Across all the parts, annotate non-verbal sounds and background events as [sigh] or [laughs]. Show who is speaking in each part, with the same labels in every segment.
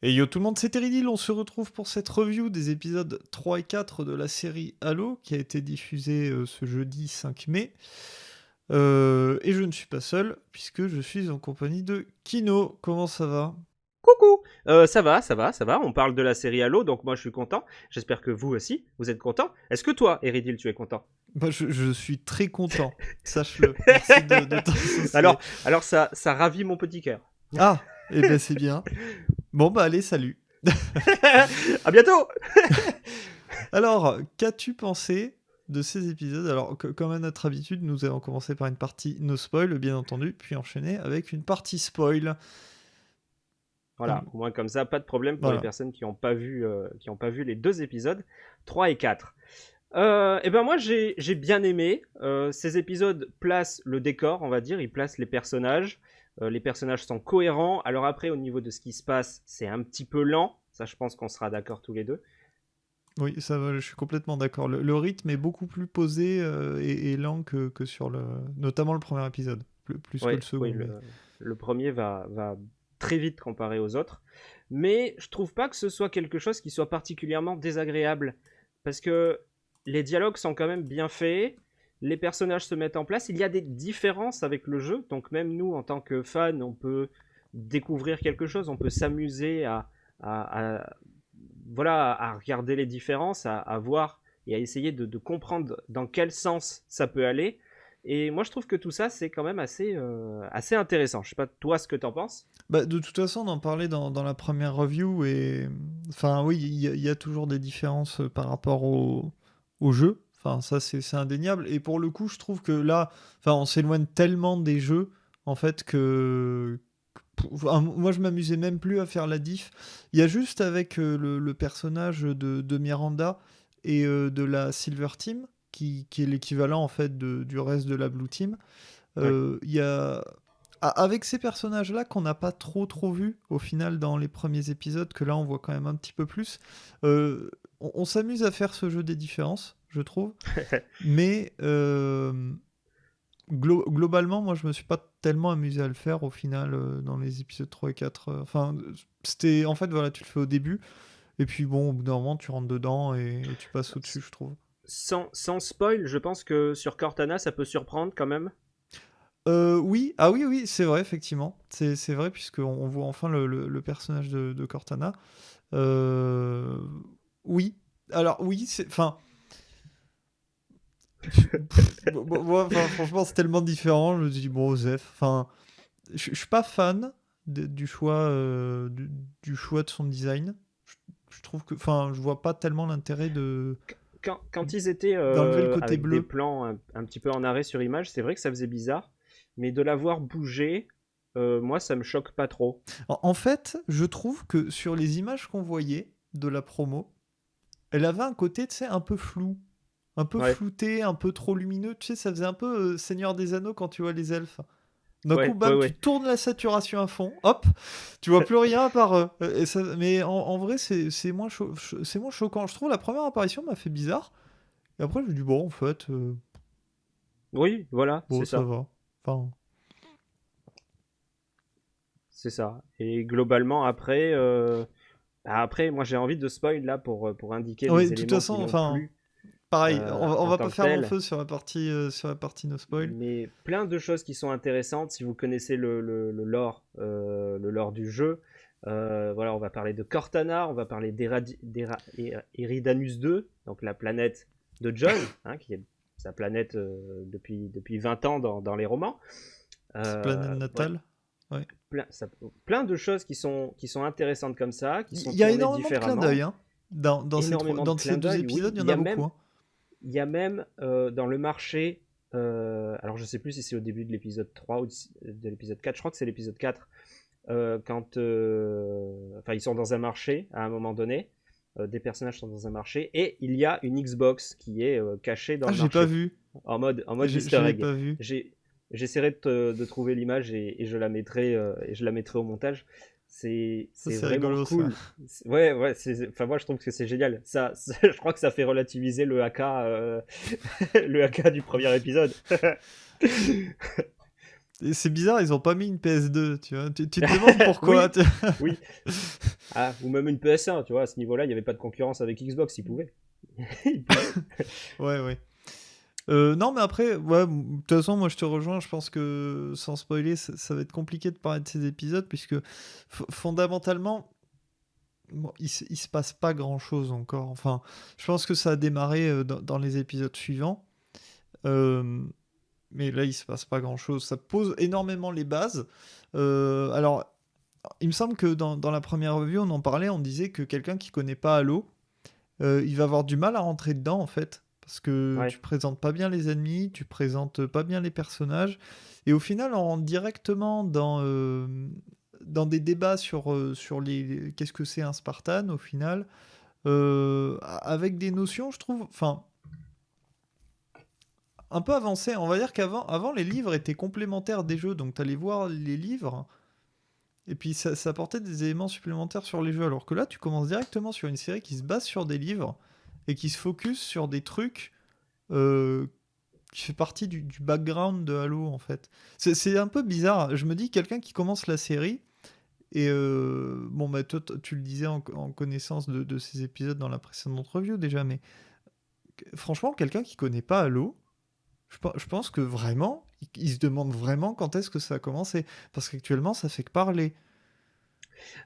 Speaker 1: Et yo tout le monde, c'est Teridil, on se retrouve pour cette review des épisodes 3 et 4 de la série Halo qui a été diffusée euh, ce jeudi 5 mai. Euh, et je ne suis pas seul puisque je suis en compagnie de Kino. Comment ça va?
Speaker 2: Coucou euh, Ça va, ça va, ça va. On parle de la série Halo, donc moi je suis content. J'espère que vous aussi, vous êtes content. Est-ce que toi, Eridil, tu es content?
Speaker 1: Je, je suis très content, [laughs] sache-le. Merci de. [laughs]
Speaker 2: Alors, alors ça, ça ravit mon petit cœur.
Speaker 1: Ah, et ben c'est bien. Bon bah allez, salut. [laughs]
Speaker 2: à bientôt [laughs]
Speaker 1: Alors, qu'as-tu pensé de ces épisodes? Alors, que- comme à notre habitude, nous allons commencer par une partie no spoil, bien entendu, puis enchaîner avec une partie spoil.
Speaker 2: Voilà, au moins comme ça, pas de problème pour
Speaker 1: Voilà.
Speaker 2: les personnes qui n'ont pas, vu, euh, qui ont pas vu les deux épisodes, 3 et 4. Euh, et ben moi j'ai j'ai bien aimé. Euh, ces épisodes placent le décor, on va dire, ils placent les personnages. Euh, les personnages sont cohérents. Alors après, au niveau de ce qui se passe, c'est un petit peu lent. Ça, je pense qu'on sera d'accord tous les deux.
Speaker 1: Oui, ça va, je suis complètement d'accord. Le, le rythme est beaucoup plus posé euh, et, et lent que, que sur le... Notamment le premier épisode, plus, plus
Speaker 2: Ouais,
Speaker 1: que le second.
Speaker 2: oui,
Speaker 1: mais-
Speaker 2: le, le premier va, va très vite comparé aux autres. Mais je trouve pas que ce soit quelque chose qui soit particulièrement désagréable. Parce que les dialogues sont quand même bien faits. Les personnages se mettent en place. Il y a des différences avec le jeu. Donc même nous, en tant que fans, on peut découvrir quelque chose. On peut s'amuser à, voilà, à regarder les différences, à, voir et à essayer de, comprendre dans quel sens ça peut aller. Et moi, je trouve que tout ça, c'est quand même assez, euh, assez intéressant. Je sais pas, toi, ce que t'en penses?
Speaker 1: Bah, de toute façon, on en parlait dans, la première review et enfin oui, il y, a- toujours des différences par rapport au jeu. Enfin, ça c'est indéniable. Et pour le coup, je trouve que là, enfin, on s'éloigne tellement des jeux en fait que, enfin, moi je m'amusais même plus à faire la diff. Il y a juste avec euh, le, le personnage de, de Miranda et euh, de la Silver Team qui, qui est l'équivalent en fait de- du reste de la Blue Team. Euh, Il y a a- avec ces personnages-là qu'on n'a pas trop trop vu au final dans les premiers épisodes, que là on voit quand même un petit peu plus, euh, on, on s'amuse à faire ce jeu des différences, je trouve. [laughs] Mais euh, glo- globalement, moi je me suis pas tellement amusé à le faire au final euh, dans les épisodes 3 et 4. euh, Enfin, c'était en fait, voilà, tu le fais au début. Et puis bon, au bout d'un moment, tu rentres dedans et, et tu passes au-dessus, je trouve.
Speaker 2: sans, sans spoil, je pense que sur Cortana, ça peut surprendre quand même.
Speaker 1: Oui, ah oui, oui, c'est vrai, effectivement. C'est vrai, puisqu'on on voit enfin le, le- le personnage de, de Cortana. Oui, alors oui, c'est. Enfin. Bon, franchement, c'est tellement différent. Je me dis, bon, Zef. Enfin, je je suis pas fan de- du, choix, euh, du, du choix de son design. Je, je trouve que. Enfin, je vois pas tellement l'intérêt de.
Speaker 2: Quand, quand ils étaient euh,
Speaker 1: le côté
Speaker 2: avec
Speaker 1: bleu.
Speaker 2: des plans un, un petit peu en arrêt sur image, c'est vrai que ça faisait bizarre. Mais de la voir bouger, euh, moi, ça me choque pas trop.
Speaker 1: En, en fait, je trouve que sur les images qu'on voyait de la promo, elle avait un côté, tu sais, un peu flou. Un peu
Speaker 2: Ouais.
Speaker 1: flouté, un peu trop lumineux. Tu sais, ça faisait un peu euh, Seigneur des Anneaux quand tu vois les elfes. D'un
Speaker 2: Ouais,
Speaker 1: coup, bam,
Speaker 2: ouais,
Speaker 1: tu tournes la saturation à fond, hop, tu vois plus rien à part eux. Et ça- mais en, en vrai, c'est moins, cho- moins choquant. Je trouve la première apparition m'a fait bizarre. Et après, je me dis, bon, en fait, euh,
Speaker 2: Oui, voilà,
Speaker 1: bon,
Speaker 2: c'est
Speaker 1: ça
Speaker 2: ça.
Speaker 1: va. Enfin,
Speaker 2: C'est ça. Et globalement, après, euh, bah, après, moi, j'ai envie de spoil là pour, pour indiquer
Speaker 1: Oui,
Speaker 2: les
Speaker 1: de toute façon, enfin,
Speaker 2: plus.
Speaker 1: Pareil,
Speaker 2: Euh,
Speaker 1: on, va- on va pas faire long
Speaker 2: tel.
Speaker 1: feu sur la partie, euh, sur la partie no spoil.
Speaker 2: Mais plein de choses qui sont intéressantes si vous connaissez le, le, le lore, euh, le lore du jeu. Euh, voilà, on va parler de Cortana, on va parler d'Eradi- d'Era- Er- Eridanus 2, donc la planète de John, [laughs] hein, qui est sa planète euh, depuis, depuis 20 ans dans, dans les romans. Euh,
Speaker 1: planète
Speaker 2: ouais,
Speaker 1: natale.
Speaker 2: plein, ça- plein de choses qui sont, qui sont intéressantes comme ça, qui sont
Speaker 1: Il y a énormément de clins d'œil hein. dans, dans, ces,
Speaker 2: de
Speaker 1: dans ces deux
Speaker 2: oui.
Speaker 1: épisodes, il y en a,
Speaker 2: a
Speaker 1: beaucoup.
Speaker 2: même-
Speaker 1: hein.
Speaker 2: Il y a même euh, dans le marché, euh, alors je sais plus si c'est au début de l'épisode 3 ou de, de l'épisode 4, je crois que c'est l'épisode 4, euh, quand enfin ils sont dans un marché à un moment donné, des personnages sont dans un marché et il y a une Xbox qui est cachée dans
Speaker 1: Ah,
Speaker 2: le
Speaker 1: j'ai
Speaker 2: marché
Speaker 1: pas vu.
Speaker 2: en mode en mode
Speaker 1: J'ai-
Speaker 2: Easter egg.
Speaker 1: pas vu.
Speaker 2: J'ai- J'essaierai de, trouver l'image et, et je la mettrai et je la mettrai au montage. C'est
Speaker 1: Ça,
Speaker 2: vraiment
Speaker 1: rigolo, ça.
Speaker 2: cool. C'est- Ouais ouais, enfin moi je trouve que c'est génial. Ça, [laughs] ça- je crois que ça fait relativiser le AK euh, [laughs] le AK du premier épisode. [laughs]
Speaker 1: c'est bizarre, ils ont pas mis une PS2, tu vois. Tu, te demandes pourquoi.
Speaker 2: oui. Ah, ou même une PS1, tu vois. À ce niveau-là, il n'y avait pas de concurrence avec Xbox, ils pouvaient.
Speaker 1: ouais, ouais. Euh, non, mais après, ouais, de toute façon, moi je te rejoins. Je pense que sans spoiler, ça, va être compliqué de parler de ces épisodes, puisque fondamentalement, il, se passe pas grand chose encore. Enfin, je pense que ça a démarré euh, dans, les épisodes suivants. Euh, mais là, il se passe pas grand chose. Ça pose énormément les bases. alors, il me semble que dans, dans, la première revue, on en parlait, on disait que quelqu'un qui connaît pas Halo, il va avoir du mal à rentrer dedans en fait parce que tu présentes pas bien les ennemis, tu présentes pas bien les personnages, et au final, on rentre directement dans, euh, dans des débats sur, euh, sur les, qu'est-ce que c'est un Spartan au final, euh, avec des notions, je trouve, enfin, un peu avancées. On va dire qu'avant, avant, les livres étaient complémentaires des jeux, donc tu allais voir les livres. Et puis ça, ça apportait des éléments supplémentaires sur les jeux. Alors que là, tu commences directement sur une série qui se base sur des livres et qui se focus sur des trucs euh, qui fait partie du, background de Halo en fait. C'est un peu bizarre. Je me dis quelqu'un qui commence la série et euh, bon bah toi tu le disais en, connaissance de, ces épisodes dans la précédente review déjà, mais franchement quelqu'un qui connaît pas Halo, je, pense que vraiment il, se demande vraiment quand est-ce que ça a commencé parce qu'actuellement ça fait que parler.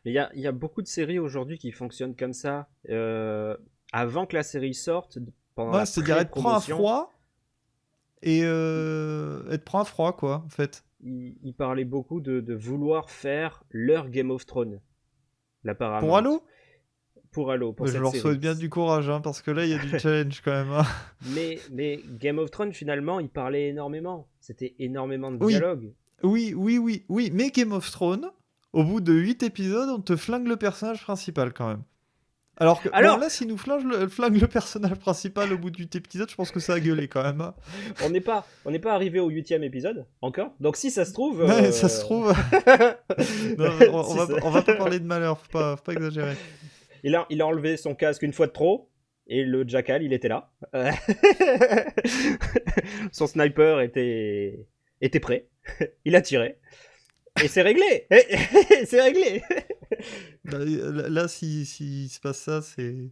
Speaker 2: Il y a, beaucoup de séries aujourd'hui qui fonctionnent comme ça. Euh, avant que la série sorte, pendant ouais, c'est-à-dire
Speaker 1: elle prend un froid et euh, elle prend un froid quoi en fait.
Speaker 2: Il, parlait beaucoup de, vouloir faire leur Game of Thrones.
Speaker 1: Pour Halo?
Speaker 2: Pour Halo. Pour
Speaker 1: je leur souhaite bien du courage hein, parce que là il y a du [laughs] challenge quand même. Hein.
Speaker 2: Mais, mais Game of Thrones finalement il parlait énormément. C'était énormément de dialogue.
Speaker 1: Oui, oui, oui, oui. Mais Game of Thrones, au bout de 8 épisodes, on te flingue le personnage principal quand même. Alors que Alors, là, s'il nous flingue le, flingue le, personnage principal au bout du épisode, je pense que ça a gueulé quand même. Hein.
Speaker 2: on n'est pas, on n'est pas arrivé au huitième épisode encore. Donc si ça se trouve.
Speaker 1: Ouais, ça se trouve. [laughs] on, va, pas parler de malheur, faut pas, faut pas exagérer.
Speaker 2: Il a, il a enlevé son casque une fois de trop. Et le jackal, il était là. [laughs] son sniper était, était prêt. il a tiré. Et c'est réglé C'est réglé
Speaker 1: bah, Là, s'il si, se passe ça, c'est...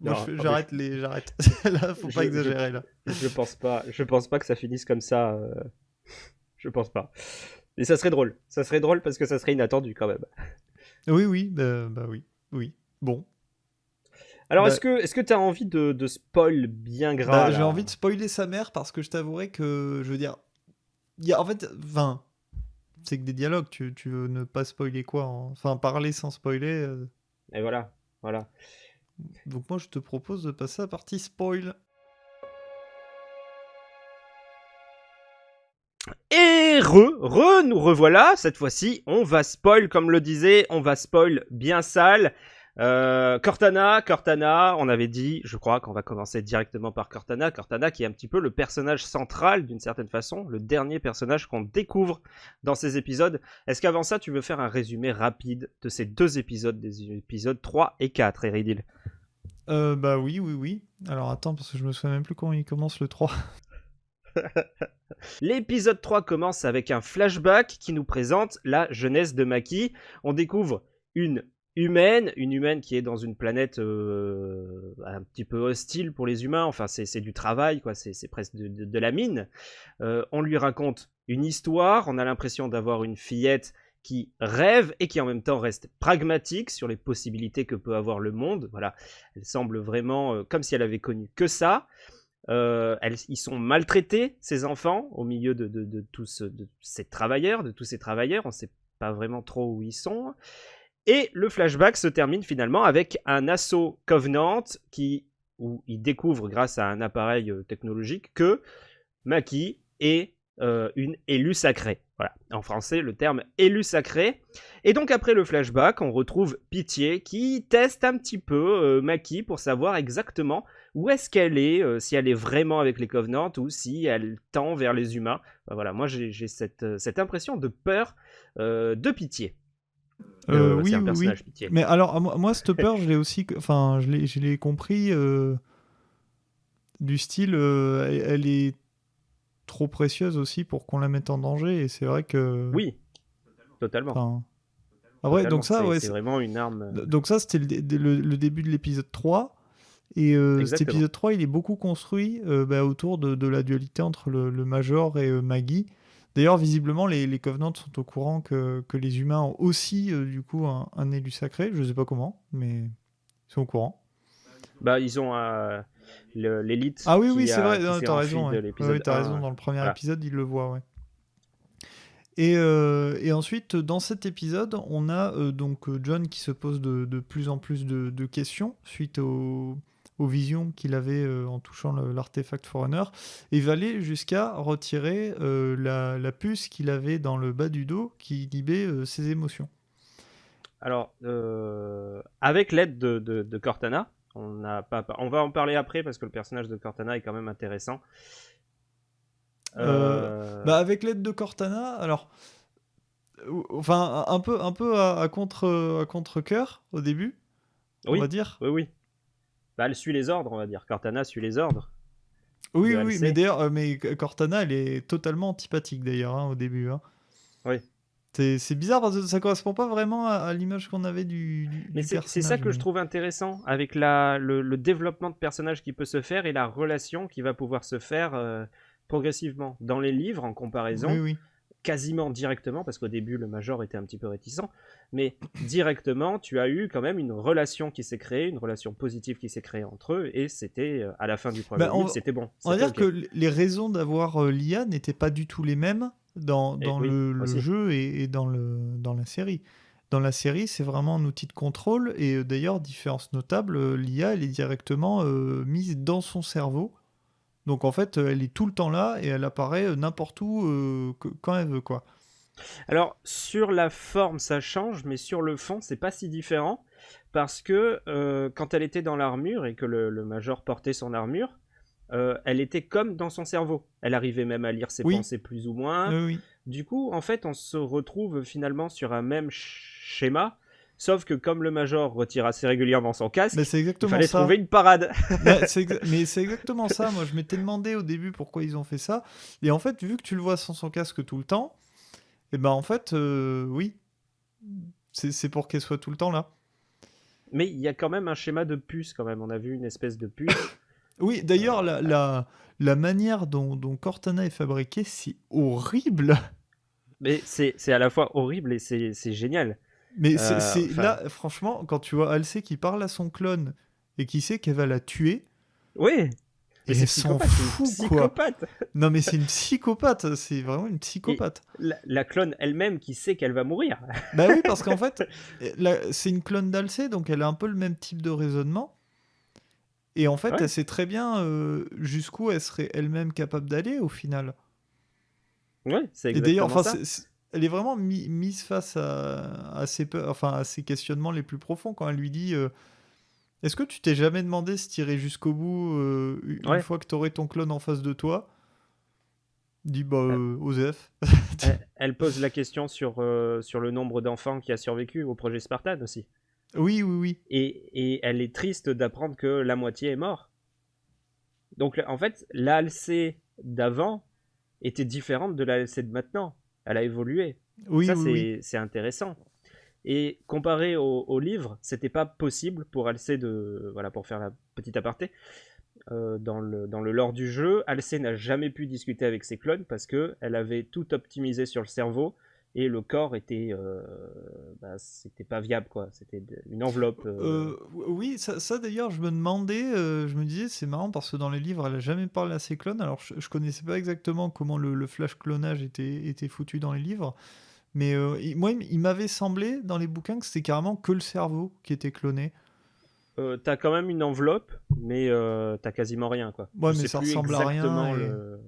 Speaker 1: Moi, j'arrête les... J'arrête. [laughs] là, faut pas exagérer, là.
Speaker 2: Je pense pas, je pense pas que ça finisse comme ça. Euh, je pense pas. Mais ça serait drôle. Ça serait drôle parce que ça serait inattendu, quand même.
Speaker 1: Oui, oui, bah, bah oui. Oui. Bon.
Speaker 2: Alors, est-ce que est-ce que t'as envie de, de spoil bien grave
Speaker 1: J'ai envie de spoiler sa mère parce que je t'avouerai que, je veux dire... Il y a, en fait, enfin c'est que des dialogues. Tu, tu, veux ne pas spoiler quoi Enfin, parler sans spoiler. Euh.
Speaker 2: Et voilà, voilà.
Speaker 1: Donc moi, je te propose de passer à la partie spoil.
Speaker 2: Et re, re, nous revoilà. Cette fois-ci, on va spoil, comme le disait, on va spoil bien sale. Euh, Cortana, Cortana, on avait dit, je crois qu'on va commencer directement par Cortana. Cortana qui est un petit peu le personnage central d'une certaine façon, le dernier personnage qu'on découvre dans ces épisodes. Est-ce qu'avant ça, tu veux faire un résumé rapide de ces deux épisodes, des épisodes 3 et 4, Eridil
Speaker 1: euh, Bah oui, oui, oui. Alors attends, parce que je me souviens même plus quand il commence le 3. [laughs]
Speaker 2: L'épisode 3 commence avec un flashback qui nous présente la jeunesse de Maki. On découvre une humaine, une humaine qui est dans une planète euh, un petit peu hostile pour les humains, enfin c'est du travail, quoi, c'est presque de, la mine. Euh, on lui raconte une histoire, on a l'impression d'avoir une fillette qui rêve et qui en même temps reste pragmatique sur les possibilités que peut avoir le monde. Voilà, elle semble vraiment euh, comme si elle avait connu que ça. ils sont maltraités, ces enfants, au milieu de, de, tous ces travailleurs, de tous ces travailleurs. On ne sait pas vraiment trop où ils sont. Et le flashback se termine finalement avec un assaut Covenant qui, où il découvre grâce à un appareil euh, technologique que Maki est euh, une élue sacrée. Voilà, en français le terme élu sacré. Et donc après le flashback, on retrouve Pitié qui teste un petit peu euh, Maki pour savoir exactement où est-ce qu'elle est, si elle est vraiment avec les Covenants ou si elle tend vers les humains. voilà, moi j'ai cette, impression de peur de Pitié.
Speaker 1: Euh, euh, oui, oui. Mais alors, moi, cette [laughs] peur, je l'ai aussi, enfin, je l'ai compris euh, du style, elle, est trop précieuse aussi pour qu'on la mette en danger. Et c'est vrai que.
Speaker 2: Oui, totalement.
Speaker 1: Ah ouais, donc ça, ouais,
Speaker 2: c'est vraiment une arme.
Speaker 1: Donc ça, c'était le, début de l'épisode 3. Et cet épisode 3, il est beaucoup construit bah, autour de, la dualité entre le, Major et Maggie. D'ailleurs, visiblement, les, les Covenants sont au courant que, les humains ont aussi, du coup, un, élu sacré. Je ne sais pas comment, mais ils sont au courant.
Speaker 2: Bah, ils ont l'élite.
Speaker 1: Ah oui, oui, c'est vrai, tu as raison. Ouais. as raison, dans le premier épisode, ils le voient, ouais. Et, euh, et, ensuite, dans cet épisode, on a euh, donc John qui se pose de, de plus en plus de, de questions suite aux, aux visions qu'il avait euh, en touchant l'artefact Forerunner, et va aller jusqu'à retirer la, la, puce qu'il avait dans le bas du dos qui inhibait ses émotions.
Speaker 2: Alors, avec l'aide de, de, Cortana, on, a pas, on va en parler après parce que le personnage de Cortana est quand même intéressant.
Speaker 1: Euh, bah avec l'aide de Cortana, alors enfin un peu un peu à, contre à contre cœur au début, on va dire.
Speaker 2: Oui oui. Bah elle suit les ordres, on va dire. Cortana suit les ordres.
Speaker 1: Oui oui, mais d'ailleurs euh, mais Cortana elle est totalement antipathique d'ailleurs hein, au début. Hein.
Speaker 2: Oui.
Speaker 1: C'est bizarre parce que ça correspond pas vraiment à, l'image qu'on avait du, du
Speaker 2: Mais c'est ça que je trouve intéressant avec la, le, développement de personnage qui peut se faire et la relation qui va pouvoir se faire euh, progressivement. Dans les livres, en comparaison, quasiment directement, parce qu'au début, le Major était un petit peu réticent, mais directement, tu as eu quand même une relation qui s'est créée, une relation positive qui s'est créée entre eux, et c'était, euh, à la fin du premier bah, livre, c'était bon.
Speaker 1: On va dire que les raisons d'avoir euh, l'IA n'étaient pas du tout les mêmes dans, dans le, jeu et, dans, le, dans la série. Dans la série, c'est vraiment un outil de contrôle, et euh, d'ailleurs, différence notable, l'IA, elle est directement mise dans son cerveau, donc en fait, elle est tout le temps là et elle apparaît euh, n'importe où euh, quand elle veut, quoi.
Speaker 2: Alors sur la forme, ça change, mais sur le fond, c'est pas si différent parce que euh, quand elle était dans l'armure et que le, major portait son armure, elle était comme dans son cerveau. Elle arrivait même à lire ses pensées plus ou moins. Du coup, en fait, on se retrouve finalement sur un même schéma Sauf que comme le Major retire assez régulièrement son casque, il fallait trouver une parade. [laughs]
Speaker 1: mais c'est exactement ça. Moi, je m'étais demandé au début pourquoi ils ont fait ça. Et en fait, vu que tu le vois sans son casque tout le temps, et eh ben en fait, euh, oui, c'est pour qu'elle soit tout le temps là.
Speaker 2: Mais il y a quand même un schéma de puce quand même. On a vu une espèce de puce. [coughs]
Speaker 1: oui, d'ailleurs, la, la, la, manière dont, dont Cortana est fabriquée, c'est horrible.
Speaker 2: Mais c'est à la fois horrible et c'est génial.
Speaker 1: Mais c'est euh, là, franchement, quand tu vois Alcé qui parle à son clone et qui sait qu'elle va la tuer.
Speaker 2: Oui.
Speaker 1: Et elle s'en fout, quoi. [laughs] Non, mais c'est une psychopathe. C'est vraiment une psychopathe.
Speaker 2: La, clone elle-même qui sait qu'elle va mourir.
Speaker 1: bah oui, parce qu'en [laughs] fait, c'est une clone d'Alcé, donc elle a un peu le même type de raisonnement. Et en fait, elle sait très bien euh, jusqu'où elle serait elle-même capable d'aller au final.
Speaker 2: Ouais, c'est exactement et ça
Speaker 1: elle est vraiment mise face à, ses enfin, à ses questionnements les plus profonds quand elle lui dit euh, Est-ce que tu t'es jamais demandé se tirer jusqu'au bout euh, une fois que tu aurais ton clone en face de toi? Dit bah, euh, Osef. [laughs] [laughs]
Speaker 2: elle, pose la question sur, sur le nombre d'enfants qui a survécu au projet Spartan aussi.
Speaker 1: Oui, oui, oui.
Speaker 2: Et, et elle est triste d'apprendre que la moitié est mort. Donc en fait, l'ALC d'avant était différente de l'ALC de maintenant elle a évolué.
Speaker 1: Oui,
Speaker 2: ça,
Speaker 1: oui,
Speaker 2: c'est intéressant. Et comparé au, au livre, c'était pas possible pour Alcé de. Voilà, pour faire la petite aparté. Euh, dans, le, dans le lore du jeu, Alcé n'a jamais pu discuter avec ses clones parce qu'elle avait tout optimisé sur le cerveau et le corps était euh, bah, c'était pas viable quoi c'était une enveloppe euh.
Speaker 1: Euh, oui ça, ça d'ailleurs je me demandais je me disais c'est marrant parce que dans les livres elle a jamais parlé à ses clones alors je, je connaissais pas exactement comment le, flash clonage était, était foutu dans les livres mais moi il m'avait semblé dans les bouquins que c'était carrément que le cerveau qui était cloné
Speaker 2: t'as quand même une enveloppe, mais t'as quasiment rien, quoi.
Speaker 1: Ouais, mais ça ressemble à rien.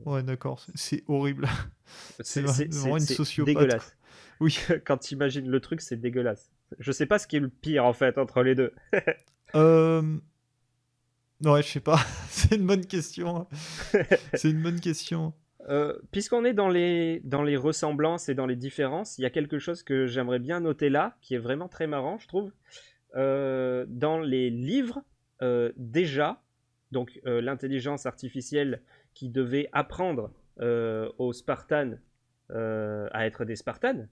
Speaker 1: Ouais, d'accord, c'est horrible. [laughs] c'est vraiment une sociopathe. Dégueulasse.
Speaker 2: Oui, [laughs] quand tu imagines le truc, c'est dégueulasse. Je sais pas ce qui est le pire en fait entre les deux. [laughs]
Speaker 1: euh... Ouais, je sais pas. [laughs] c'est une bonne question. c'est une bonne question.
Speaker 2: Euh, puisqu'on est dans les, dans les ressemblances et dans les différences, il y a quelque chose que j'aimerais bien noter là, qui est vraiment très marrant, je trouve. Euh, dans les livres, euh, déjà, donc l'intelligence artificielle qui devait apprendre aux Spartans à être des Spartans,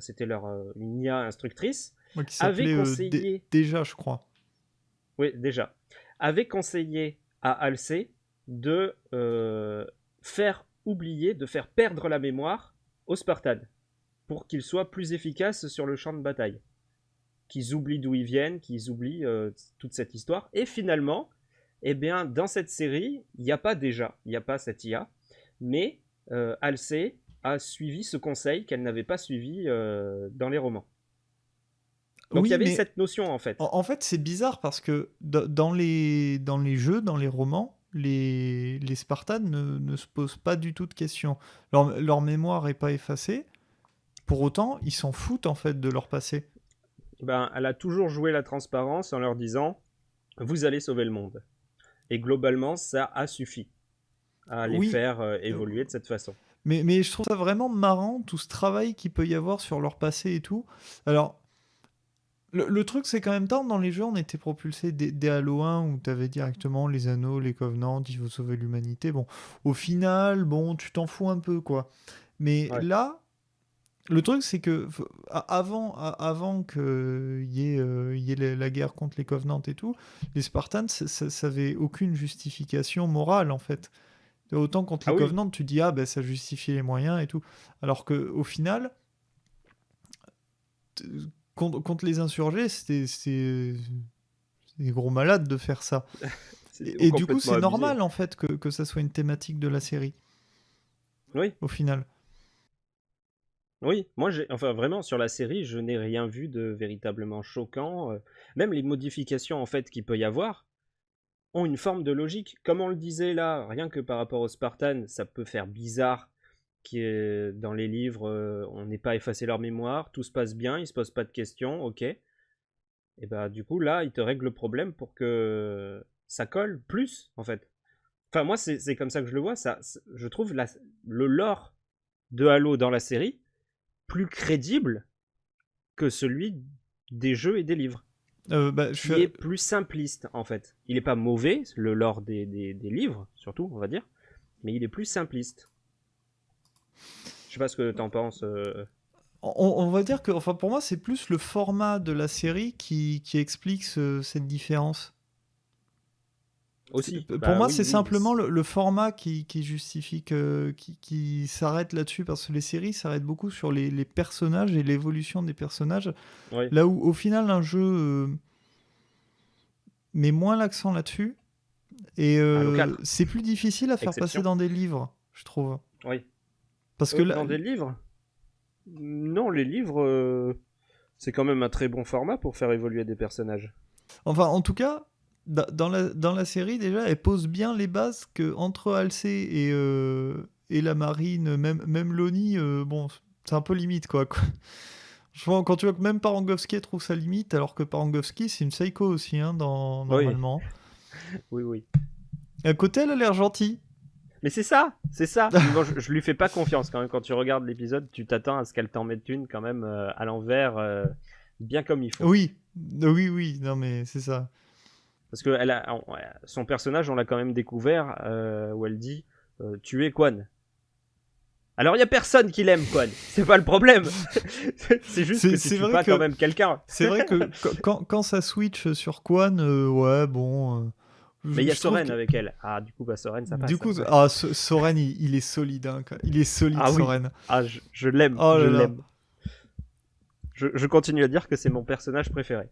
Speaker 2: c'était leur une IA instructrice,
Speaker 1: avait conseillé... déjà, je crois.
Speaker 2: Oui, déjà. Avait conseillé à Alcé de faire oublier, de faire perdre la mémoire aux Spartans pour qu'ils soient plus efficaces sur le champ de bataille. Qu'ils oublient d'où ils viennent, qu'ils oublient euh, toute cette histoire. Et finalement, eh bien, dans cette série, il n'y a pas déjà, il n'y a pas cette IA, mais euh, Alcé a suivi ce conseil qu'elle n'avait pas suivi euh, dans les romans. Donc il y avait cette notion en fait.
Speaker 1: En, fait, c'est bizarre parce que dans les, dans les jeux, dans les romans, les, les Spartans ne, se posent pas du tout de questions. Leur, leur mémoire n'est pas effacée. Pour autant, ils s'en foutent en fait de leur passé.
Speaker 2: Ben, elle a toujours joué la transparence en leur disant vous allez sauver le monde. Et globalement, ça a suffi à les faire euh, évoluer de cette façon.
Speaker 1: Mais, mais je trouve ça vraiment marrant, tout ce travail qu'il peut y avoir sur leur passé et tout. Alors, le, truc, c'est qu'en même temps, dans les jeux, on était propulsé des, Halo 1 où tu avais directement les anneaux, les covenants, il faut sauver l'humanité. Bon, au final, bon, tu t'en fous un peu, quoi. Mais là, le truc, c'est que avant, avant qu'il y euh, y ait la guerre contre les Covenants et tout, les Spartans, ça n'avait aucune justification morale, en fait. Autant contre les ah Covenants, tu dis, ah, ben ça justifie les moyens et tout. Alors qu'au final, contre, les insurgés, c'était des gros malades de faire ça. [laughs] et, du coup, c'est normal, en fait, que, que ça soit une thématique de la série.
Speaker 2: Oui.
Speaker 1: Au final.
Speaker 2: Oui, moi, j'ai, enfin vraiment sur la série, je n'ai rien vu de véritablement choquant. Euh, même les modifications en fait qu'il peut y avoir ont une forme de logique. Comme on le disait là, rien que par rapport aux Spartans, ça peut faire bizarre que dans les livres, euh, on n'ait pas effacé leur mémoire, tout se passe bien, ils se posent pas de questions, ok. Et bah du coup là, ils te règlent le problème pour que ça colle plus en fait. Enfin moi c'est, comme ça que je le vois. Ça, je trouve le lore de Halo dans la série plus crédible que celui des jeux et des livres.
Speaker 1: Euh, bah,
Speaker 2: je est plus simpliste en fait. Il n'est pas mauvais, le lore des, des, livres, surtout, on va dire, mais il est plus simpliste. Je sais pas ce que tu en penses. Euh.
Speaker 1: On, va dire que, enfin, pour moi, c'est plus le format de la série qui, qui explique cette différence. Pour bah moi, c'est simplement le, format qui, justifie que, qui, s'arrête là-dessus parce que les séries s'arrêtent beaucoup sur les, personnages et l'évolution des personnages. Là où, au final, un jeu euh, met moins l'accent là-dessus et euh, c'est plus difficile à faire passer dans des livres, je trouve.
Speaker 2: Oui.
Speaker 1: Parce que
Speaker 2: euh, dans des livres Non, les livres, c'est quand même un très bon format pour faire évoluer des personnages.
Speaker 1: Enfin, en tout cas, dans la, dans la série, déjà, elle pose bien les bases que entre Halsey et, euh, et la marine, même, même Loni, euh, bon, c'est un peu limite, quoi. Je vois, quand tu vois que même Parangowski trouve sa limite, alors que Parangowski, c'est une psycho aussi, hein, dans, normalement.
Speaker 2: Oui, oui.
Speaker 1: à côté, elle a l'air gentille.
Speaker 2: Mais c'est ça, c'est ça. [laughs] je, je, lui fais pas confiance quand même. Quand tu regardes l'épisode, tu t'attends à ce qu'elle t'en mette une quand même euh, à l'envers, bien comme il faut.
Speaker 1: Oui, oui, oui, non mais c'est ça.
Speaker 2: Parce que elle a, son personnage, on l'a quand même découvert, euh, où elle dit euh, Tu es Quan. Alors il y a personne qui l'aime, Quan. [laughs] C'est pas le problème. [laughs] c'est juste que tu pas quand même quelqu'un.
Speaker 1: c'est vrai que [laughs] quand, quand, ça switch sur Quan, euh, ouais, bon.
Speaker 2: Mais il y a Soren avec elle. Ah, du coup, bah, Soren, ça passe.
Speaker 1: Du coup, ah, Soren, il, est solide. Hein, il est solide, ah, Soren.
Speaker 2: Ah, je, l'aime. Oh je l'aime. Je, je, continue à dire que c'est mon personnage préféré.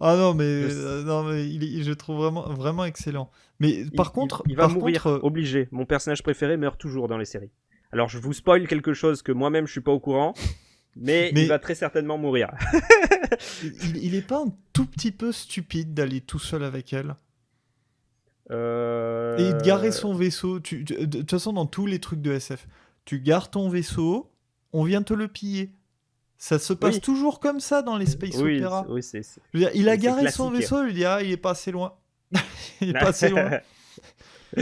Speaker 1: Ah non, mais, je... Euh, non, mais il, je trouve vraiment, vraiment excellent. Mais par contre.
Speaker 2: Il, va mourir euh, obligé. Mon personnage préféré meurt toujours dans les séries. Alors je vous spoil quelque chose que moi-même je suis pas au courant. Mais, il va très certainement mourir. [laughs]
Speaker 1: il, il est pas un tout petit peu stupide d'aller tout seul avec elle?
Speaker 2: Euh...
Speaker 1: Et de garer son vaisseau. Tu, de toute façon, dans tous les trucs de SF, tu gares ton vaisseau, on vient te le piller. Ça se passe toujours comme ça dans les space
Speaker 2: oui,
Speaker 1: opéra.
Speaker 2: Oui, c'est,
Speaker 1: il a garé son vaisseau, il dit ah, il est pas assez loin. [laughs] il est pas assez loin. [laughs]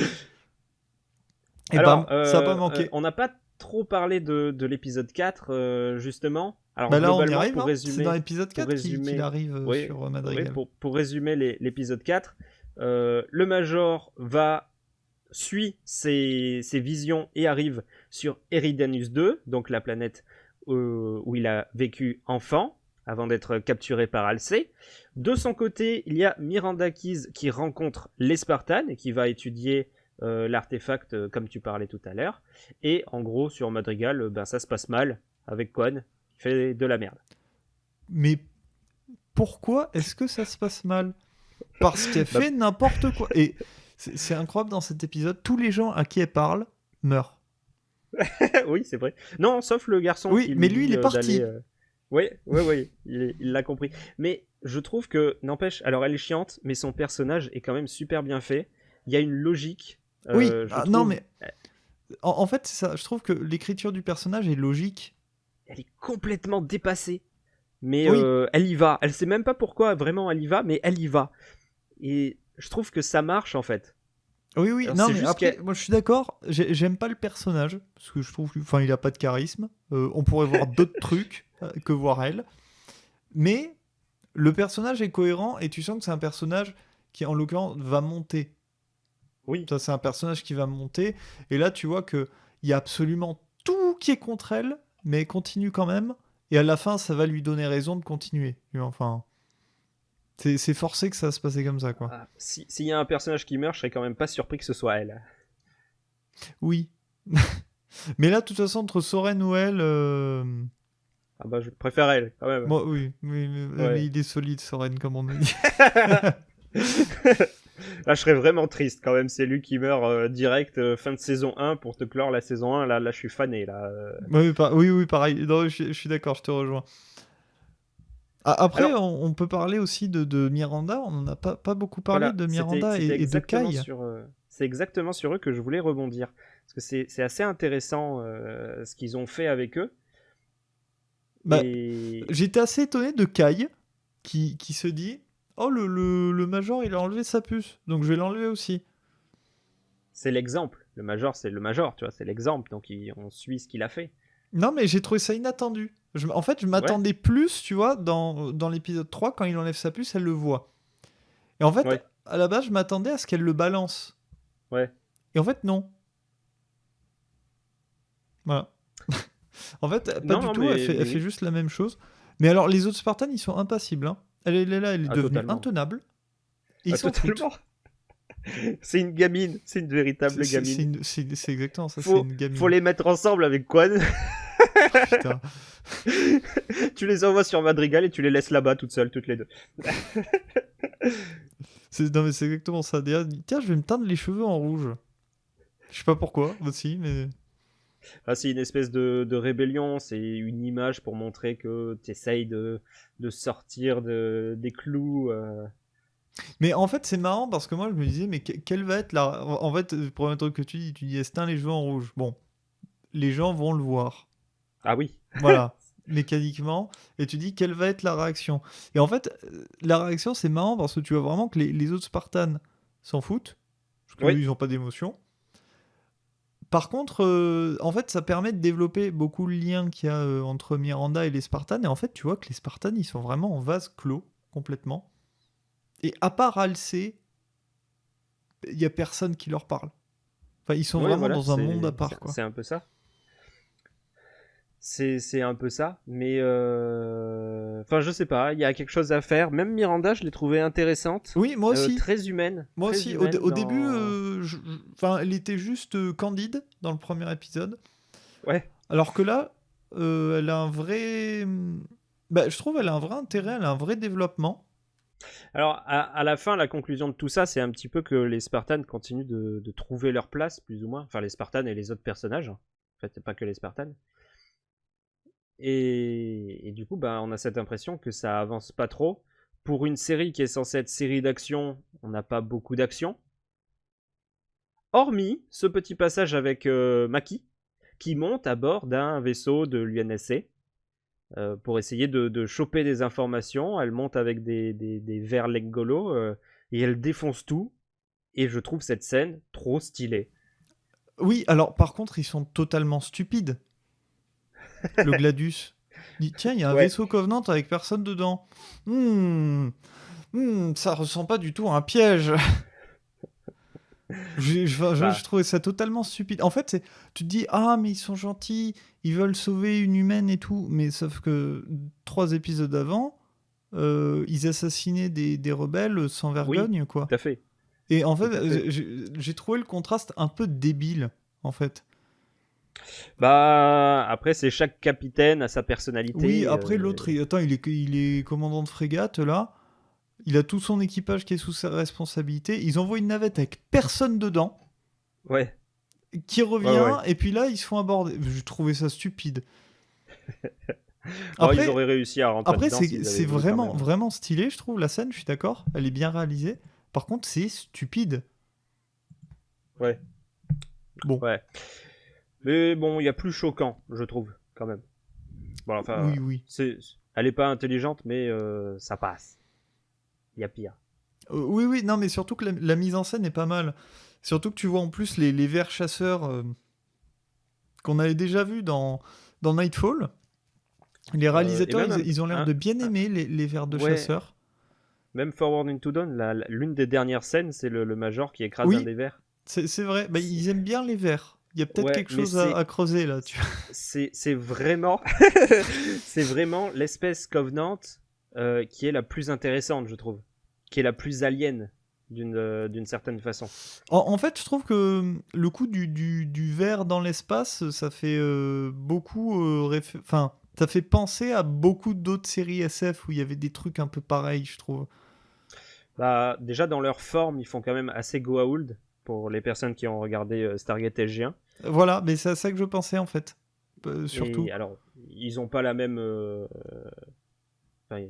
Speaker 1: Et
Speaker 2: Alors, bam, ça a pas euh, manqué. Euh, on n'a pas trop parlé de, de l'épisode 4, euh, justement.
Speaker 1: Alors, bah là, on y arrive, pour hein. résumer, c'est dans l'épisode 4 qu'il arrive sur Madrigal.
Speaker 2: pour, pour, résumer l'épisode 4, le Major va suit ses, visions et arrive sur Eridanus 2, donc la planète où il a vécu enfant, avant d'être capturé par Alcé. De son côté, il y a Miranda Keys qui rencontre les Spartans et qui va étudier euh, l'artefact euh, comme tu parlais tout à l'heure. Et en gros, sur Madrigal, ben, ça se passe mal avec Quan qui fait de la merde.
Speaker 1: Mais pourquoi est-ce que ça se passe mal? Parce qu'elle bah fait n'importe quoi. Et c'est incroyable dans cet épisode, tous les gens à qui elle parle meurent. [laughs]
Speaker 2: oui, c'est vrai. Non, sauf le garçon.
Speaker 1: Oui, mais lui, il est parti.
Speaker 2: Oui, oui, oui, il l'a compris. Mais je trouve que, n'empêche, alors elle est chiante, mais son personnage est quand même super bien fait. Il y a une logique.
Speaker 1: oui, euh, ah, non, mais. En, fait, ça, je trouve que l'écriture du personnage est logique.
Speaker 2: Elle est complètement dépassée. Mais euh, elle y va. Elle sait même pas pourquoi vraiment elle y va, mais elle y va. Et je trouve que ça marche en fait.
Speaker 1: Oui, oui, non, mais après, moi je suis d'accord, j'aime pas le personnage, parce que je trouve enfin, il a pas de charisme. Euh, on pourrait voir d'autres [laughs] trucs euh, que voir elle. Mais le personnage est cohérent et tu sens que c'est un personnage qui, en l'occurrence, va monter.
Speaker 2: Oui.
Speaker 1: Ça, c'est un personnage qui va monter. Et là, tu vois qu'il y a absolument tout qui est contre elle, mais elle continue quand même. Et à la fin, ça va lui donner raison de continuer. Enfin. C'est forcé que ça se passait comme ça, quoi. Ah,
Speaker 2: s'il y a un personnage qui meurt, je serais quand même pas surpris que ce soit elle.
Speaker 1: Oui. [laughs] Mais là, de toute façon, entre Soren ou elle. Euh,
Speaker 2: ah bah, je préfère elle, quand même.
Speaker 1: Moi, oui, oui mais, il est solide, Soren, comme on dit. [laughs] [laughs]
Speaker 2: là, je serais vraiment triste quand même. C'est lui qui meurt euh, direct euh, fin de saison 1 pour te clore la saison 1. Là, là je suis fané. Là.
Speaker 1: Oui, oui, oui, pareil. je, suis d'accord, je te rejoins. Après, on, peut parler aussi de, Miranda. On n'en a pas, pas beaucoup parlé de Miranda et, de Kai.
Speaker 2: Euh, c'est exactement sur eux que je voulais rebondir. Parce que c'est assez intéressant euh, ce qu'ils ont fait avec eux.
Speaker 1: Bah, J'étais assez étonné de Kai qui, qui se dit Oh, le, le, Major, il a enlevé sa puce, donc je vais l'enlever aussi.
Speaker 2: C'est l'exemple. Le Major, c'est le Major, tu vois, c'est l'exemple. Donc on suit ce qu'il a fait.
Speaker 1: Non, mais j'ai trouvé ça inattendu. En fait, je m'attendais plus, tu vois, dans, dans l'épisode 3, quand il enlève sa puce, elle le voit. Et en fait, à la base, je m'attendais à ce qu'elle le balance.
Speaker 2: Ouais.
Speaker 1: Et en fait, non. Voilà. [laughs] en fait, pas du tout, elle, fait, juste la même chose. Mais alors, les autres Spartans, ils sont impassibles. Hein. Elle, est là, elle est ah, devenue intenable.
Speaker 2: ils ah, sont [laughs] c'est une gamine, c'est une véritable gamine.
Speaker 1: C'est exactement ça,
Speaker 2: faut,
Speaker 1: une gamine.
Speaker 2: Faut les mettre ensemble avec Quan. [laughs] tu les envoies sur Madrigal et tu les laisses là-bas toutes seules, toutes les deux.
Speaker 1: non mais c'est exactement ça. Tiens, je vais me teindre les cheveux en rouge. Je sais pas pourquoi aussi, mais...
Speaker 2: Ah, c'est une espèce de, rébellion, c'est une image pour montrer que tu essayes de, de sortir de, des clous. Euh.
Speaker 1: Mais en fait, c'est marrant parce que moi, je me disais, mais quelle va être la. En fait, le premier truc que tu dis, tu dis, estin les cheveux en rouge? Bon, les gens vont le voir.
Speaker 2: Ah oui.
Speaker 1: Voilà, mécaniquement. Et tu dis, quelle va être la réaction? Et en fait, la réaction, c'est marrant parce que tu vois vraiment que les, autres Spartans s'en foutent. Parce qu'ils n'ont pas d'émotion. Par contre, euh, en fait, ça permet de développer beaucoup le lien qu'il y a euh, entre Miranda et les Spartans. Et en fait, tu vois que les Spartans, ils sont vraiment en vase clos, complètement. Et à part Alcé, il y a personne qui leur parle. Enfin, ils sont vraiment dans un monde à part.
Speaker 2: C'est un peu ça. C'est un peu ça. Mais. Euh... Enfin, je sais pas. Il y a quelque chose à faire. Même Miranda, je l'ai trouvée intéressante.
Speaker 1: Oui, moi aussi.
Speaker 2: Euh, très humaine.
Speaker 1: Moi aussi. au, début, euh, enfin, elle était juste candide dans le premier épisode.
Speaker 2: Ouais.
Speaker 1: Alors que là, elle a un vrai. Bah, je trouve elle a un vrai intérêt, elle a un vrai développement.
Speaker 2: Alors, à, la fin, la conclusion de tout ça, c'est un petit peu que les Spartans continuent de, trouver leur place, plus ou moins. Enfin, les Spartans et les autres personnages. En fait, pas que les Spartans. Et, du coup, bah, on a cette impression que ça avance pas trop. Pour une série qui est censée être série d'action, on n'a pas beaucoup d'action. Hormis ce petit passage avec euh, Maki, qui monte à bord d'un vaisseau de l'UNSC euh, pour essayer de, choper des informations. Elle monte avec des, des, des verres Legolo euh, et elle défonce tout. Et je trouve cette scène trop stylée.
Speaker 1: Oui, alors par contre, ils sont totalement stupides. Le Gladius. dit tiens, il y a un vaisseau Covenant avec personne dedans. Hmm, hmm, ça ressemble pas du tout à un piège. [laughs] Je, je-
Speaker 2: Bah.
Speaker 1: je trouvais ça totalement stupide. En fait, tu te dis, ah, mais ils sont gentils, ils veulent sauver une humaine et tout. Mais sauf que trois épisodes avant, euh, ils assassinaient des, des rebelles sans vergogne, quoi.
Speaker 2: Tout à fait.
Speaker 1: Et en fait, j'ai j'ai trouvé le contraste un peu débile, en fait.
Speaker 2: Bah, après, c'est chaque capitaine a sa personnalité.
Speaker 1: Oui, après
Speaker 2: euh,
Speaker 1: l'autre, il, attends, il est, il est commandant de frégate là. Il a tout son équipage qui est sous sa responsabilité. Ils envoient une navette avec personne dedans,
Speaker 2: Ouais.
Speaker 1: qui revient,
Speaker 2: Ouais, ouais.
Speaker 1: et puis là, ils se font aborder. Je trouvais ça stupide. [laughs]
Speaker 2: Bon,
Speaker 1: Après,
Speaker 2: ils auraient réussi à rentrer
Speaker 1: après c'est vraiment, vraiment stylé, je trouve, la scène, je suis d'accord. Elle est bien réalisée. Par contre, c'est stupide.
Speaker 2: Ouais.
Speaker 1: Bon.
Speaker 2: Ouais. Mais bon, il y a plus choquant, je trouve, quand même. Bon, enfin,
Speaker 1: oui, oui.
Speaker 2: c'est, elle est pas intelligente, mais euh, ça passe. Il y a pire.
Speaker 1: Euh, oui, oui, non, mais surtout que la, la mise en scène est pas mal. Surtout que tu vois en plus les, les vers chasseurs euh, qu'on avait déjà vus dans, dans Nightfall. Les réalisateurs,
Speaker 2: même
Speaker 1: ils, ils ont l'air
Speaker 2: un-
Speaker 1: de bien aimer les, les vers de
Speaker 2: Ouais.
Speaker 1: chasseurs.
Speaker 2: Même Forward into Dawn, l'une des dernières scènes, c'est le, le major qui écrase
Speaker 1: Oui.
Speaker 2: un des vers.
Speaker 1: C'est c'est vrai, bah, ils aiment bien les vers. Il y a peut-être
Speaker 2: Ouais,
Speaker 1: quelque chose à, creuser là. Tu... [laughs]
Speaker 2: C'est, c'est vraiment, [laughs] c'est vraiment l'espèce Covenant euh, qui est la plus intéressante, je trouve, qui est la plus alien d'une, euh, certaine façon.
Speaker 1: En, en fait, je trouve que hum, le coup du, du, du ver dans l'espace, ça fait euh, beaucoup. euh, Enfin, ça fait penser à beaucoup d'autres séries SF où il y avait des trucs un peu pareils, je trouve.
Speaker 2: Bah, déjà dans leur forme, ils font quand même assez Goa'uld pour les personnes qui ont regardé euh, Stargate SG1.
Speaker 1: Voilà, mais c'est à ça que je pensais en fait. Euh, surtout.
Speaker 2: Et alors, ils ont pas la même. euh, enfin,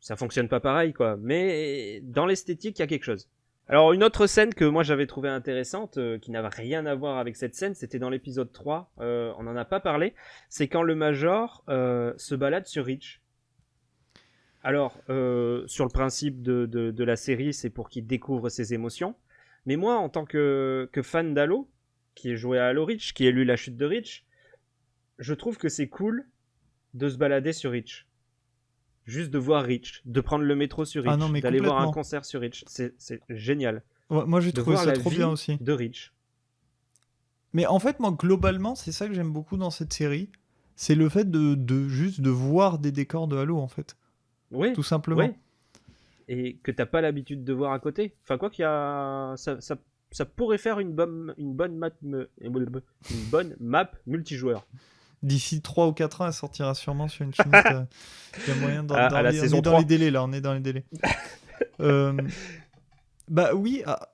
Speaker 2: ça fonctionne pas pareil, quoi. Mais dans l'esthétique, il y a quelque chose. Alors, une autre scène que moi j'avais trouvée intéressante, euh, qui n'avait rien à voir avec cette scène, c'était dans l'épisode 3. euh, on n'en a pas parlé. C'est quand le Major se balade sur Reach. Alors, sur le principe de, de, de la série, c'est pour qu'il découvre ses émotions. Mais moi, en tant que, que fan d'Halo, qui est joué à Halo Reach, qui a lu la chute de Reach, je trouve que c'est cool de se balader sur Reach. Juste de voir Reach, de prendre le métro sur
Speaker 1: Ah
Speaker 2: Reach,
Speaker 1: mais
Speaker 2: d'aller voir un concert sur Reach. C'est génial.
Speaker 1: Ouais, moi, j'ai trouvé ça trop bien aussi.
Speaker 2: de Reach.
Speaker 1: Mais en fait, moi, globalement, c'est ça que j'aime beaucoup dans cette série. C'est le fait de, de juste de voir des décors de Halo, en fait.
Speaker 2: Oui,
Speaker 1: Tout simplement.
Speaker 2: oui. Et que t'as pas l'habitude de voir à côté. Enfin, quoi qu'il y a. Ça, ça, ça pourrait faire une bonne, une bonne map, une bonne map multijoueur.
Speaker 1: D'ici 3 ou 4 ans, elle sortira sûrement sur une chaîne. Il y a moyen dans les, on est dans
Speaker 2: 3.
Speaker 1: les délais là, on est dans les délais. [laughs] Euh, bah oui, ah,